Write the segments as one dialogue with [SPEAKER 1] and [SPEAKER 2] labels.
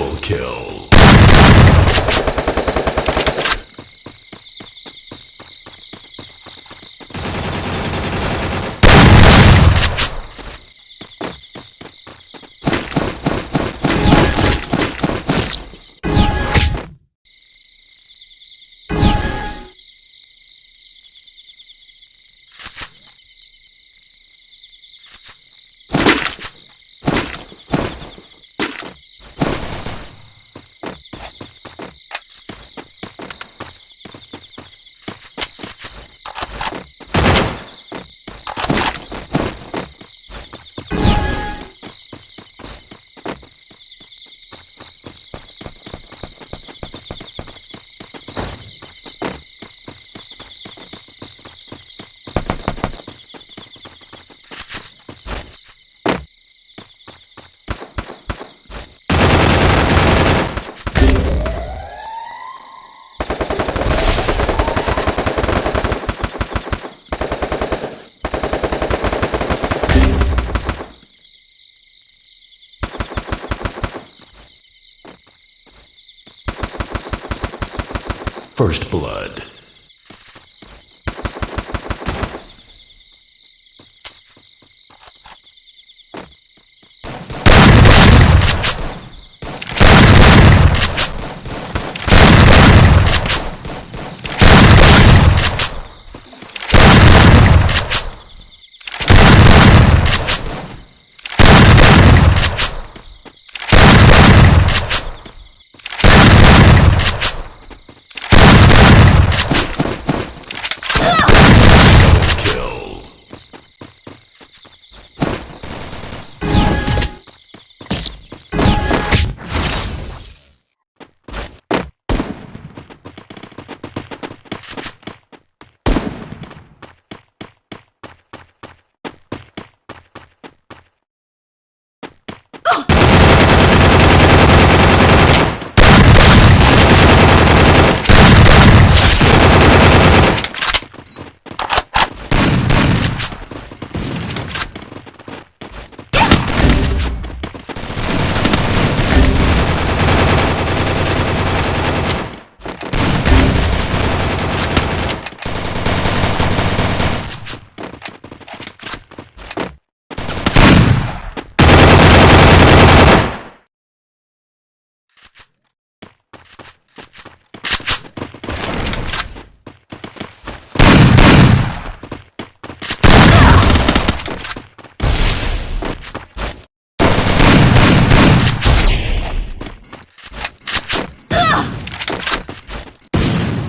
[SPEAKER 1] Double kill. First Blood. Kill.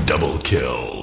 [SPEAKER 1] Double kill.